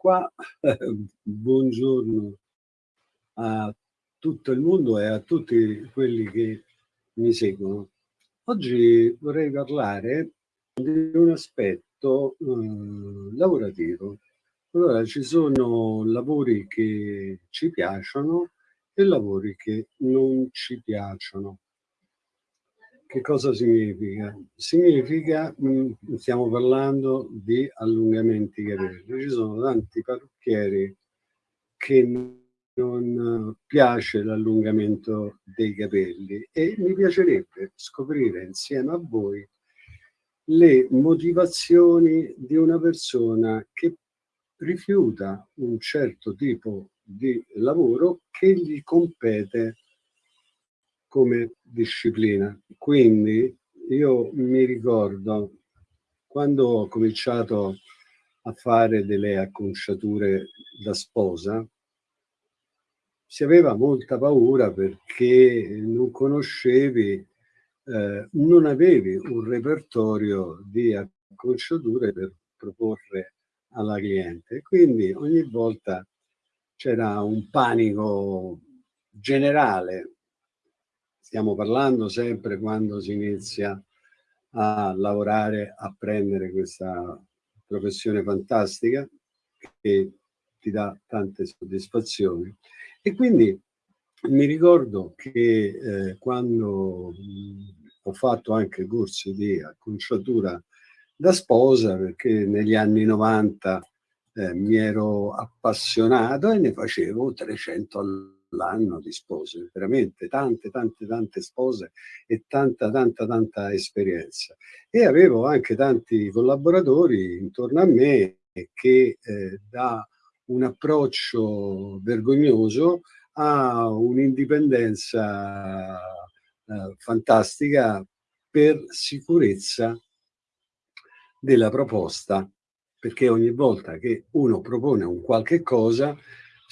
qua, buongiorno a tutto il mondo e a tutti quelli che mi seguono. Oggi vorrei parlare di un aspetto eh, lavorativo. Allora, ci sono lavori che ci piacciono e lavori che non ci piacciono. Che cosa significa? Significa, mm, stiamo parlando di allungamenti capelli. Ci sono tanti parrucchieri che non piace l'allungamento dei capelli e mi piacerebbe scoprire insieme a voi le motivazioni di una persona che rifiuta un certo tipo di lavoro che gli compete come disciplina. Quindi io mi ricordo quando ho cominciato a fare delle acconciature da sposa, si aveva molta paura perché non conoscevi, eh, non avevi un repertorio di acconciature per proporre alla cliente. Quindi ogni volta c'era un panico generale stiamo parlando sempre quando si inizia a lavorare, a prendere questa professione fantastica che ti dà tante soddisfazioni. E quindi mi ricordo che eh, quando mh, ho fatto anche corsi di acconciatura da sposa, perché negli anni 90 eh, mi ero appassionato e ne facevo 300 all'anno l'anno di spose, veramente tante, tante, tante spose e tanta, tanta, tanta esperienza. E avevo anche tanti collaboratori intorno a me che eh, da un approccio vergognoso a un'indipendenza eh, fantastica per sicurezza della proposta, perché ogni volta che uno propone un qualche cosa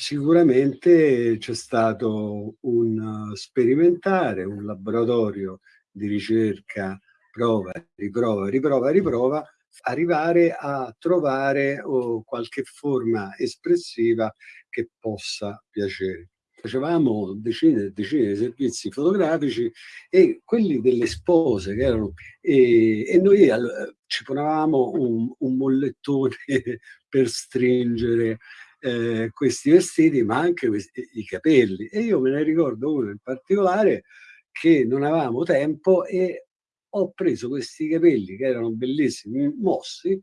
Sicuramente c'è stato un sperimentare, un laboratorio di ricerca, prova, riprova, riprova, riprova, arrivare a trovare oh, qualche forma espressiva che possa piacere. Facevamo decine e decine di servizi fotografici e quelli delle spose che erano e, e noi all, ci ponevamo un, un mollettone per stringere eh, questi vestiti, ma anche questi, i capelli. E io me ne ricordo uno in particolare che non avevamo tempo e ho preso questi capelli che erano bellissimi, mossi,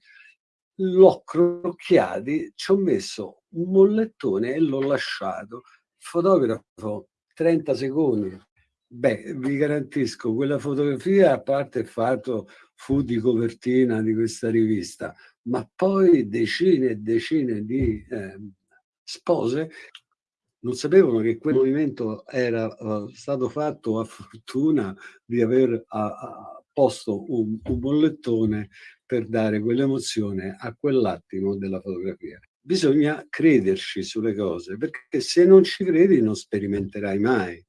l'ho crocchiati, ci ho messo un mollettone e l'ho lasciato. Fotografo 30 secondi. Beh, vi garantisco, quella fotografia, a parte il fatto fu di copertina di questa rivista, ma poi decine e decine di eh, spose non sapevano che quel movimento era uh, stato fatto a fortuna di aver uh, posto un, un bollettone per dare quell'emozione a quell'attimo della fotografia. Bisogna crederci sulle cose, perché se non ci credi non sperimenterai mai.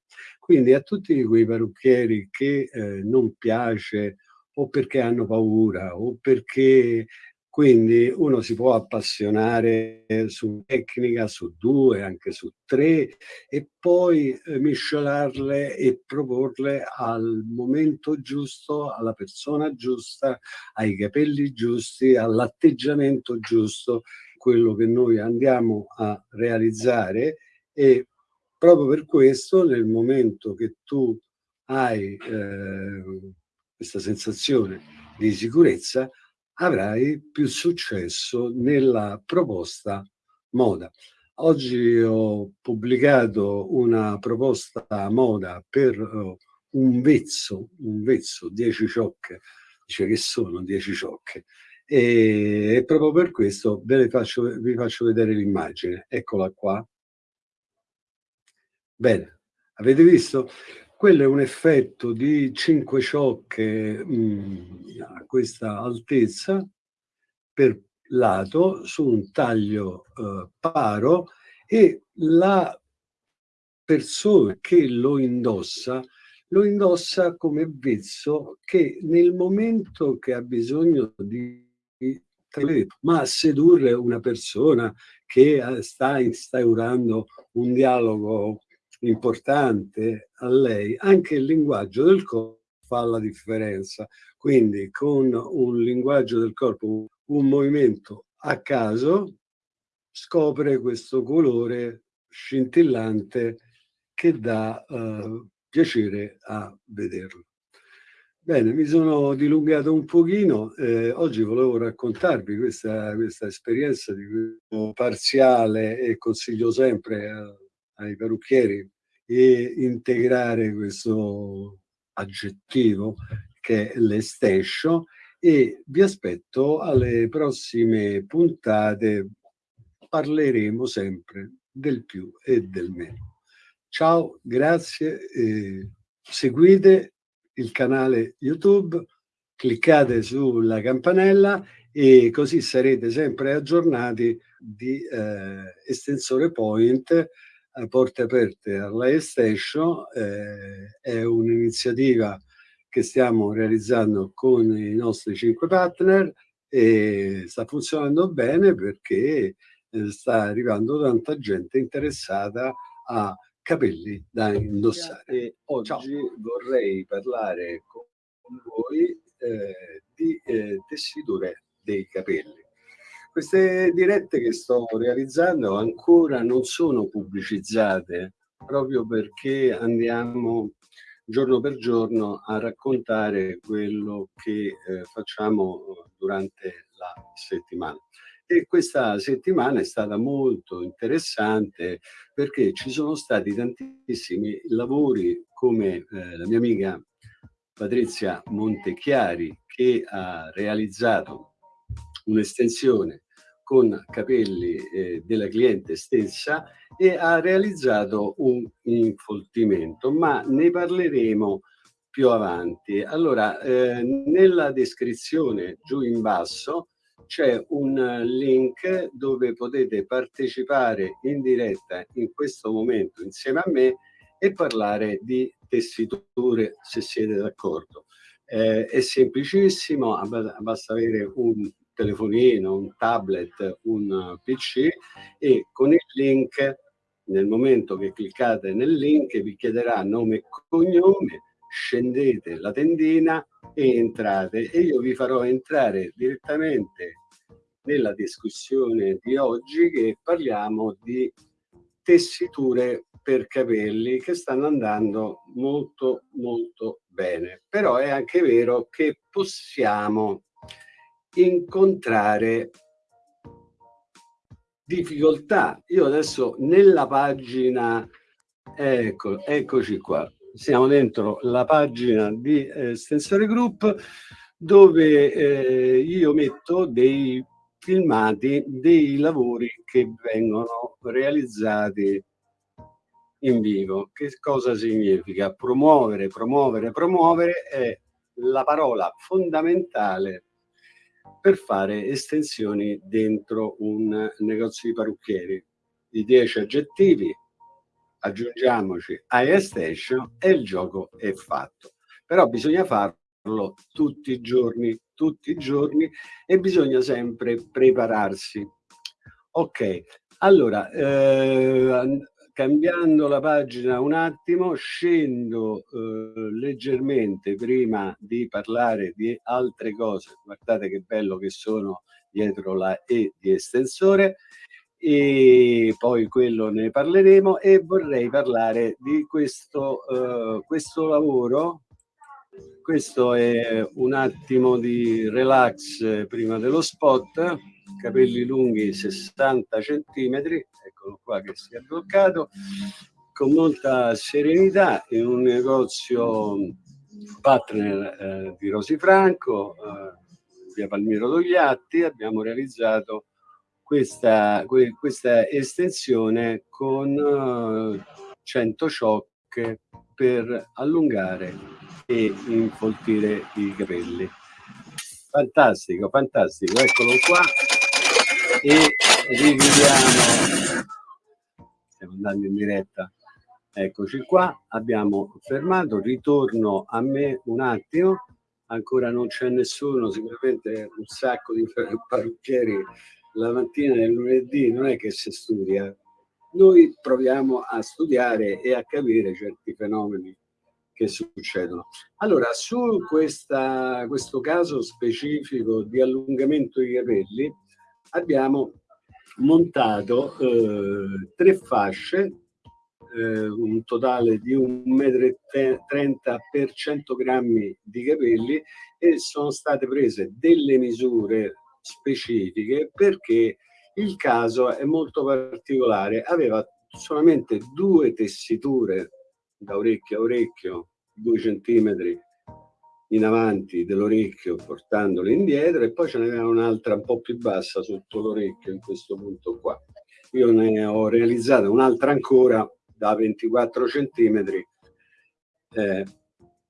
Quindi a tutti quei parrucchieri che eh, non piace o perché hanno paura o perché quindi uno si può appassionare su tecnica, su due, anche su tre e poi eh, miscelarle e proporle al momento giusto, alla persona giusta, ai capelli giusti, all'atteggiamento giusto, quello che noi andiamo a realizzare e proprio per questo nel momento che tu hai eh, questa sensazione di sicurezza avrai più successo nella proposta moda. Oggi ho pubblicato una proposta moda per uh, un vezzo, un vezzo, 10 ciocche, dice che sono 10 ciocche, e, proprio per questo ve faccio, vi faccio vedere l'immagine, eccola qua. Bene, avete visto? Quello è un effetto di cinque ciocche mh, mm, a questa altezza per lato su un taglio eh, paro e la persona che lo indossa lo indossa come vezzo che nel momento che ha bisogno di ma sedurre una persona che eh, sta instaurando un dialogo importante a lei, anche il linguaggio del corpo fa la differenza. Quindi con un linguaggio del corpo, un movimento a caso, scopre questo colore scintillante che dà uh, piacere a vederlo. Bene, mi sono dilungato un pochino, eh, oggi volevo raccontarvi questa, questa esperienza di parziale e consiglio sempre a, ai parrucchieri e integrare questo aggettivo che è l'estescio e vi aspetto alle prossime puntate parleremo sempre del più e del meno. Ciao, grazie, eh, seguite il canale YouTube, cliccate sulla campanella e così sarete sempre aggiornati di eh, estensore point eh, porte aperte alla Station eh, è un'iniziativa che stiamo realizzando con i nostri cinque partner e sta funzionando bene perché eh, sta arrivando tanta gente interessata a capelli da indossare. E oggi Ciao. vorrei parlare con voi eh, di eh, tessiture dei capelli. Queste dirette che sto realizzando ancora non sono pubblicizzate proprio perché andiamo giorno per giorno a raccontare quello che eh, facciamo durante la settimana. E questa settimana è stata molto interessante perché ci sono stati tantissimi lavori come eh, la mia amica Patrizia Montechiari che ha realizzato un'estensione con capelli eh, della cliente stessa e ha realizzato un infoltimento, ma ne parleremo più avanti. Allora, eh, nella descrizione giù in basso c'è un link dove potete partecipare in diretta in questo momento insieme a me e parlare di tessiture se siete d'accordo. Eh, è semplicissimo, basta avere un telefonino, un tablet, un PC e con il link, nel momento che cliccate nel link, vi chiederà nome e cognome, scendete la tendina e entrate. E io vi farò entrare direttamente nella discussione di oggi che parliamo di tessiture per capelli che stanno andando molto molto bene. Però è anche vero che possiamo incontrare difficoltà. Io adesso nella pagina, ecco, eccoci qua, siamo dentro la pagina di eh, Stensore Group dove eh, io metto dei filmati dei lavori che vengono realizzati in vivo. Che cosa significa? Promuovere, promuovere, promuovere è la parola fondamentale per fare estensioni dentro un negozio di parrucchieri. I 10 aggettivi, aggiungiamoci a Station e il gioco è fatto. Però bisogna farlo tutti i giorni, tutti i giorni e bisogna sempre prepararsi. Ok, allora, eh, cambiando la pagina un attimo, scendo eh, leggermente prima di parlare di altre cose. Guardate che bello che sono dietro la E di estensore. E poi quello ne parleremo e vorrei parlare di questo, eh, questo lavoro. Questo è un attimo di relax prima dello spot capelli lunghi 60 centimetri eccolo qua che si è bloccato con molta serenità in un negozio partner eh, di Rosi Franco eh, via Palmiro Togliatti abbiamo realizzato questa, que, questa estensione con uh, 100 ciocche per allungare e infoltire i capelli. Fantastico, fantastico, eccolo qua e riviviamo, stiamo andando in diretta, eccoci qua, abbiamo fermato, ritorno a me un attimo, ancora non c'è nessuno, sicuramente un sacco di parrucchieri la mattina del lunedì. Non è che si studia, noi proviamo a studiare e a capire certi fenomeni che succedono. Allora, su questa, questo caso specifico di allungamento dei capelli abbiamo montato eh, tre fasce, eh, un totale di 1,30 m per 100 grammi di capelli e sono state prese delle misure specifiche perché il caso è molto particolare, aveva solamente due tessiture da orecchio a orecchio, due centimetri in avanti dell'orecchio portandolo indietro e poi ce n'era un'altra un po' più bassa sotto l'orecchio in questo punto qua. Io ne ho realizzata un'altra ancora da 24 centimetri. Eh,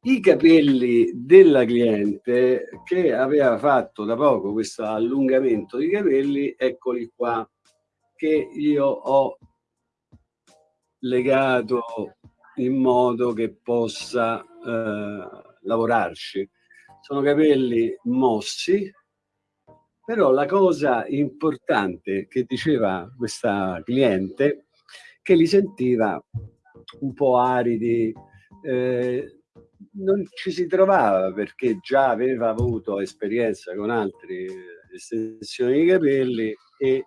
I capelli della cliente che aveva fatto da poco questo allungamento di capelli, eccoli qua, che io ho legato in modo che possa eh, lavorarci. Sono capelli mossi, però la cosa importante che diceva questa cliente che li sentiva un po' aridi, eh, non ci si trovava perché già aveva avuto esperienza con altre estensioni di capelli e,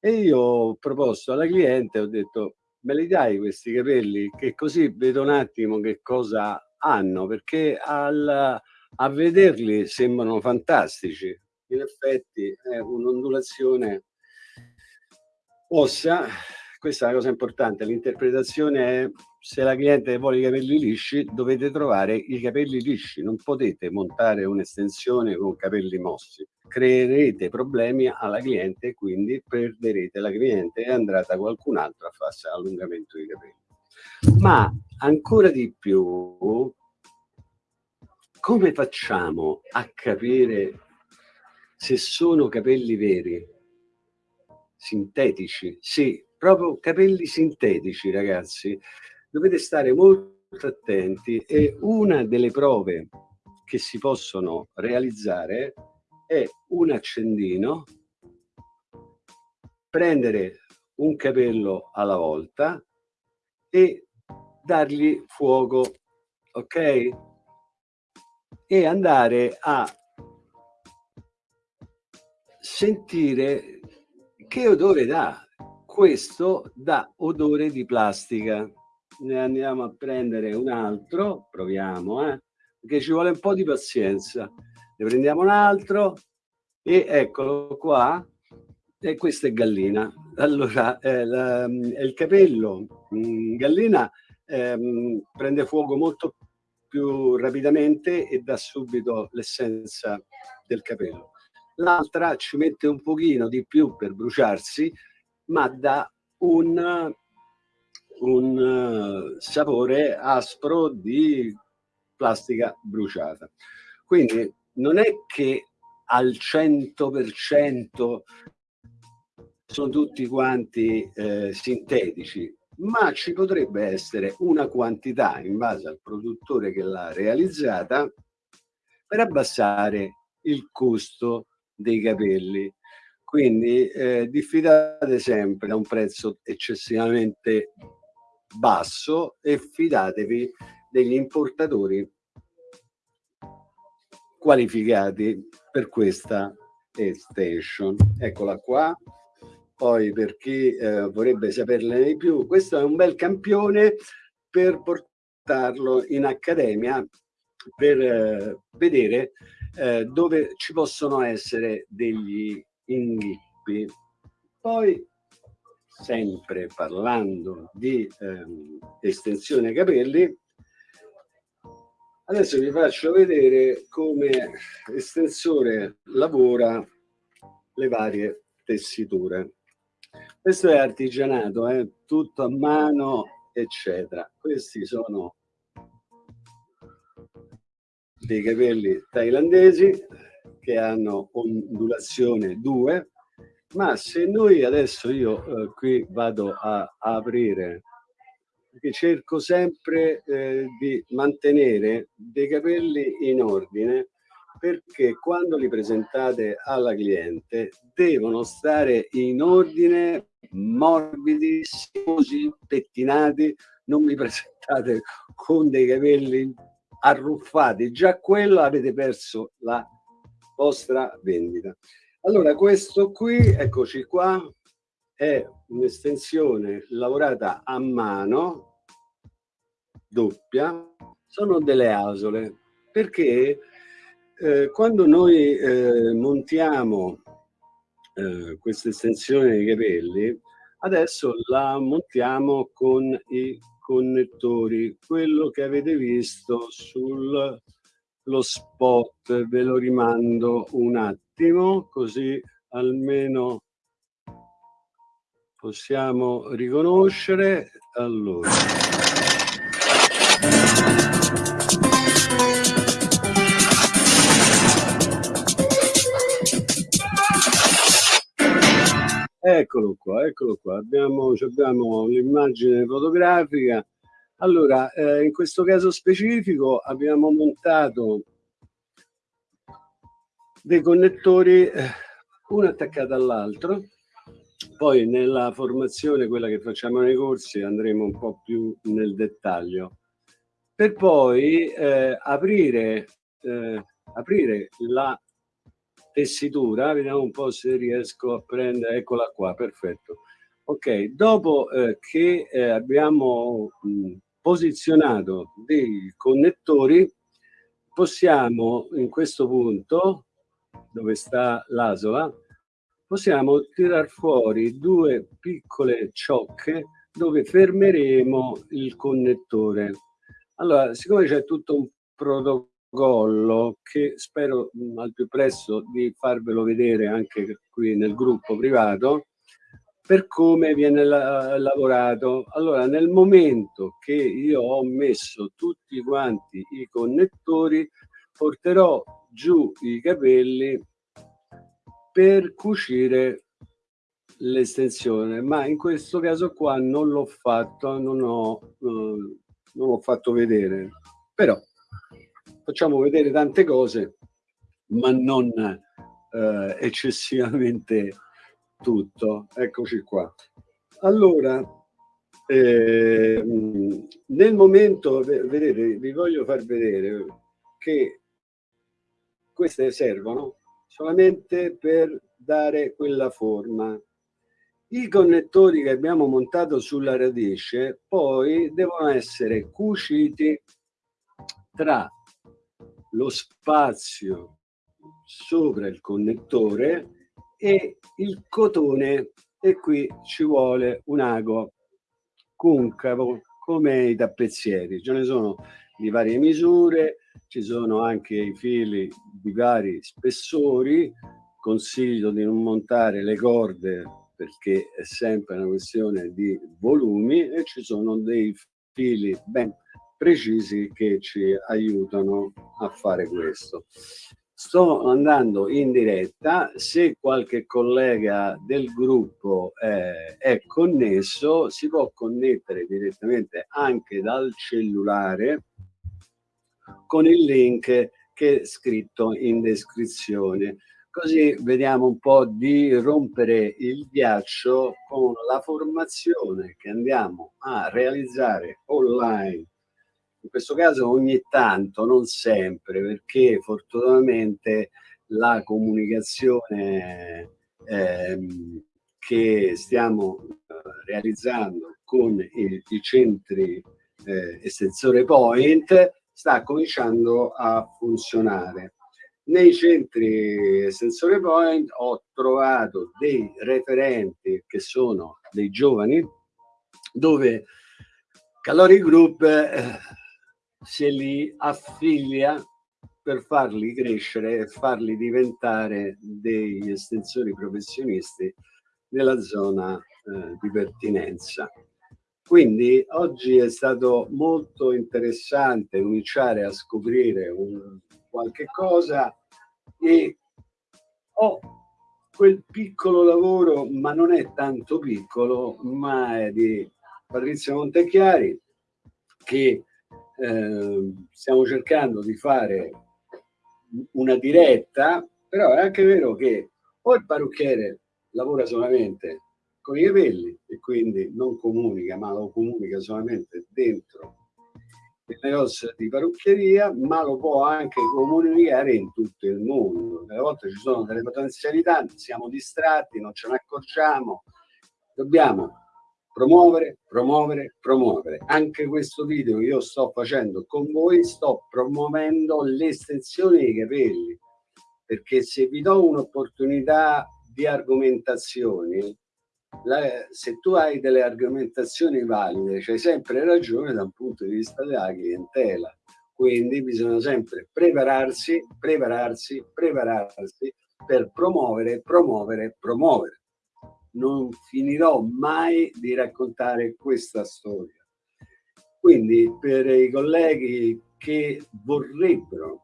e io ho proposto alla cliente, ho detto me li dai questi capelli che così vedo un attimo che cosa hanno perché al, a vederli sembrano fantastici. In effetti è un'ondulazione ossa. Questa è una cosa importante. L'interpretazione è se la cliente vuole i capelli lisci dovete trovare i capelli lisci. Non potete montare un'estensione con capelli mossi. Creerete problemi alla cliente e quindi perderete la cliente e andrà da qualcun altro a farsi allungamento dei capelli. Ma ancora di più, come facciamo a capire se sono capelli veri? Sintetici? Sì, proprio capelli sintetici, ragazzi. Dovete stare molto attenti e una delle prove che si possono realizzare è un accendino, prendere un capello alla volta e dargli fuoco, ok? E andare a sentire che odore dà. Questo dà odore di plastica. Ne andiamo a prendere un altro, proviamo, eh? perché ci vuole un po' di pazienza ne prendiamo un altro e eccolo qua e questa è gallina allora eh, la, il capello gallina ehm, prende fuoco molto più rapidamente e dà subito l'essenza del capello. L'altra ci mette un pochino di più per bruciarsi ma dà un, un uh, sapore aspro di plastica bruciata. Quindi non è che al 100% sono tutti quanti eh, sintetici, ma ci potrebbe essere una quantità in base al produttore che l'ha realizzata per abbassare il costo dei capelli. Quindi eh, diffidate sempre da un prezzo eccessivamente basso e fidatevi degli importatori qualificati per questa extension. Eccola qua. Poi per chi eh, vorrebbe saperne di più, questo è un bel campione per portarlo in accademia per eh, vedere eh, dove ci possono essere degli inghippi. Poi, sempre parlando di ehm, estensione capelli, Adesso vi faccio vedere come estensore lavora le varie tessiture. Questo è artigianato, eh? tutto a mano, eccetera. Questi sono dei capelli thailandesi che hanno ondulazione 2, ma se noi adesso io eh, qui vado a aprire perché cerco sempre eh, di mantenere dei capelli in ordine perché quando li presentate alla cliente devono stare in ordine morbidi, sinuosi, pettinati non mi presentate con dei capelli arruffati. Già quello avete perso la vostra vendita. Allora questo qui eccoci qua è un'estensione lavorata a mano doppia. Sono delle asole. Perché eh, quando noi eh, montiamo eh, questa estensione dei capelli adesso la montiamo con i connettori quello che avete visto sul lo spot. Ve lo rimando un attimo così almeno possiamo riconoscere. Allora eccolo qua eccolo qua. Abbiamo, abbiamo l'immagine fotografica. Allora eh, in questo caso specifico abbiamo montato dei connettori eh, uno attaccato all'altro. Poi nella formazione, quella che facciamo nei corsi, andremo un po' più nel dettaglio, per poi eh, aprire, eh, aprire la tessitura, vediamo un po' se riesco a prendere, eccola qua, perfetto. Ok, dopo eh, che eh, abbiamo mh, posizionato dei connettori, possiamo in questo punto, dove sta l'asola, possiamo tirar fuori due piccole ciocche dove fermeremo il connettore. Allora, siccome c'è tutto un protocollo che spero mh, mm, al più presto di farvelo vedere anche qui nel gruppo privato, per come viene la lavorato. Allora, nel momento che io ho messo tutti quanti i connettori, porterò giù i capelli per cucire l'estensione ma in questo caso qua non l'ho fatto non ho eh, non l'ho fatto vedere però facciamo vedere tante cose ma non eh, eccessivamente tutto eccoci qua allora eh, nel momento vedete vi voglio far vedere che queste servono solamente per dare quella forma. I connettori che abbiamo montato sulla radice poi devono essere cuciti tra lo spazio sopra il connettore e il cotone. E qui ci vuole un ago concavo come i tappezzieri. Ce ne sono di varie misure ci sono anche i fili di vari spessori, consiglio di non montare le corde perché è sempre una questione di volumi e ci sono dei fili ben precisi che ci aiutano a fare questo. Sto andando in diretta, se qualche collega del gruppo eh, è connesso si può connettere direttamente anche dal cellulare con il link che è scritto in descrizione. Così vediamo un po' di rompere il ghiaccio con la formazione che andiamo a realizzare online. In questo caso ogni tanto, non sempre, perché fortunatamente la comunicazione ehm, che stiamo eh, realizzando con i, i centri eh, estensore point sta cominciando a funzionare. Nei centri Sensore Point ho trovato dei referenti che sono dei giovani dove Calori Group eh, se li affiglia per farli crescere e farli diventare degli estensori professionisti nella zona eh, di pertinenza. Quindi oggi è stato molto interessante cominciare a scoprire un, qualche cosa e ho quel piccolo lavoro, ma non è tanto piccolo, ma è di Patrizio Montechiari, che eh, stiamo cercando di fare una diretta, però è anche vero che o il parrucchiere lavora solamente con i capelli e quindi non comunica, ma lo comunica solamente dentro il negozio di parrucchieria, ma lo può anche comunicare in tutto il mondo. Delle volte ci sono delle potenzialità, siamo distratti, non ce ne accorgiamo. Dobbiamo promuovere, promuovere, promuovere. Anche questo video che io sto facendo con voi, sto promuovendo l'estensione dei capelli, perché se vi do un'opportunità di argomentazioni, la, se tu hai delle argomentazioni valide, c'hai sempre ragione da un punto di vista della clientela. Quindi bisogna sempre prepararsi, prepararsi, prepararsi per promuovere, promuovere, promuovere. Non finirò mai di raccontare questa storia. Quindi per i colleghi che vorrebbero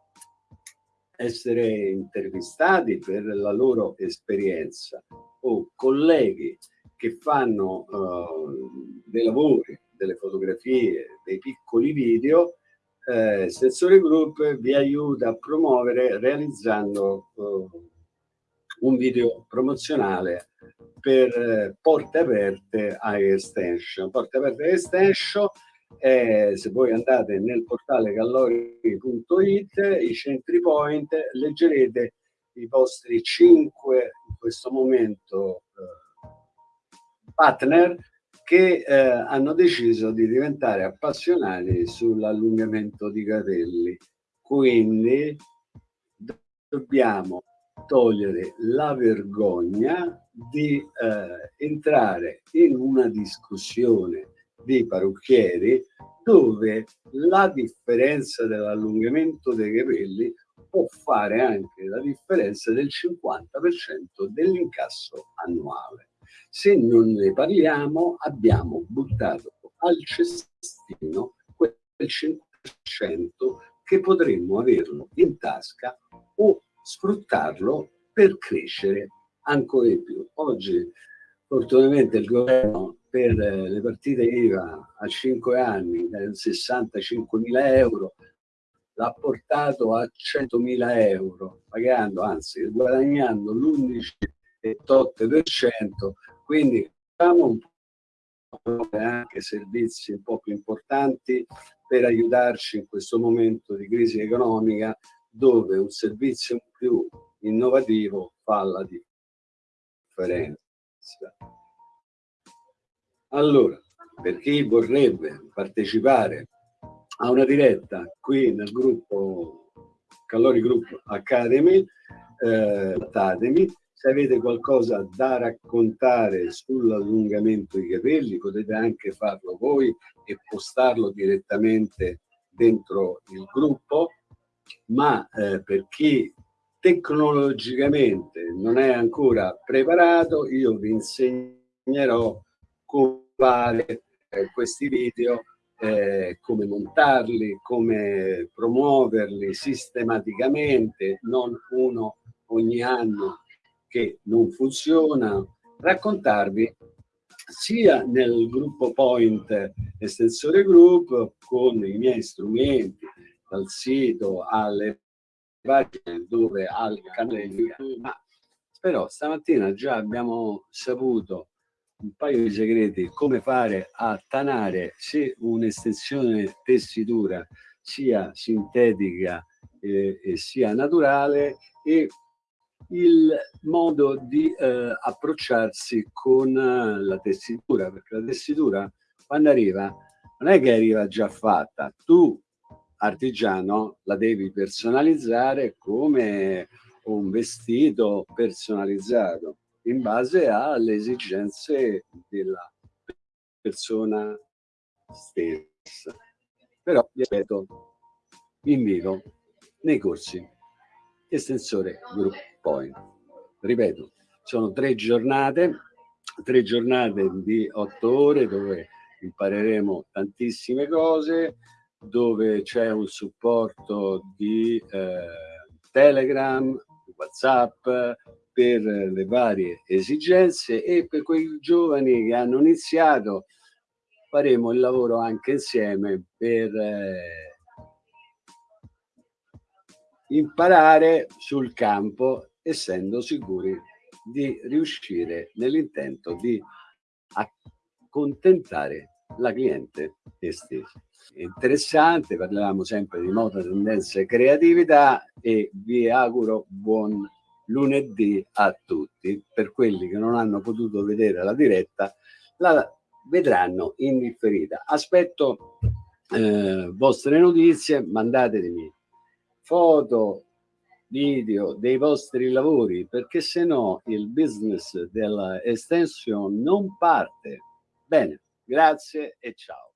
essere intervistati per la loro esperienza o colleghi che fanno uh, dei lavori, delle fotografie, dei piccoli video, eh, Sensore Group vi aiuta a promuovere realizzando uh, un video promozionale per eh, porte aperte a extension. Porte aperte a extension eh, se voi andate nel portale callori.it, i centri point, leggerete i vostri cinque in questo momento eh, partner che eh, hanno deciso di diventare appassionati sull'allungamento di capelli. Quindi dobbiamo togliere la vergogna di eh, entrare in una discussione di parrucchieri dove la differenza dell'allungamento dei capelli può fare anche la differenza del 50% dell'incasso annuale. Se non ne parliamo abbiamo buttato al cestino quel 5% che potremmo averlo in tasca o sfruttarlo per crescere ancora di più. Oggi fortunatamente il governo per le partite IVA a 5 anni da 65 mila euro l'ha portato a 100.000 euro, pagando, anzi guadagnando l'11,8%, quindi abbiamo un po' anche servizi un po' più importanti per aiutarci in questo momento di crisi economica dove un servizio più innovativo fa la differenza. Allora, per chi vorrebbe partecipare a una diretta qui nel gruppo Callori Group Academy, eh, se avete qualcosa da raccontare sull'allungamento dei capelli potete anche farlo voi e postarlo direttamente dentro il gruppo, ma eh, per chi tecnologicamente non è ancora preparato, io vi insegnerò come fare eh, questi video eh, come montarli, come promuoverli sistematicamente, non uno ogni anno che non funziona, raccontarvi sia nel gruppo Point Estensore Group con i miei strumenti, dal sito alle pagine dove al canale YouTube, ma però stamattina già abbiamo saputo un paio di segreti come fare a tanare se un'estensione tessitura sia sintetica eh, e sia naturale e il modo di eh, approcciarsi con eh, la tessitura perché la tessitura quando arriva non è che arriva già fatta tu artigiano la devi personalizzare come un vestito personalizzato in base alle esigenze della persona stessa. Però, ripeto, vi invito nei corsi estensore Group Point. Ripeto, sono tre giornate, tre giornate di otto ore dove impareremo tantissime cose, dove c'è un supporto di eh, Telegram, WhatsApp, per le varie esigenze e per quei giovani che hanno iniziato faremo il lavoro anche insieme per eh, imparare sul campo essendo sicuri di riuscire nell'intento di accontentare la cliente stessa. Interessante, parliamo sempre di moda, tendenze e creatività e vi auguro buon lunedì a tutti. Per quelli che non hanno potuto vedere la diretta, la vedranno in differita. Aspetto eh, vostre notizie, mandatemi foto, video dei vostri lavori, perché se no il business della extension non parte. Bene, grazie e ciao.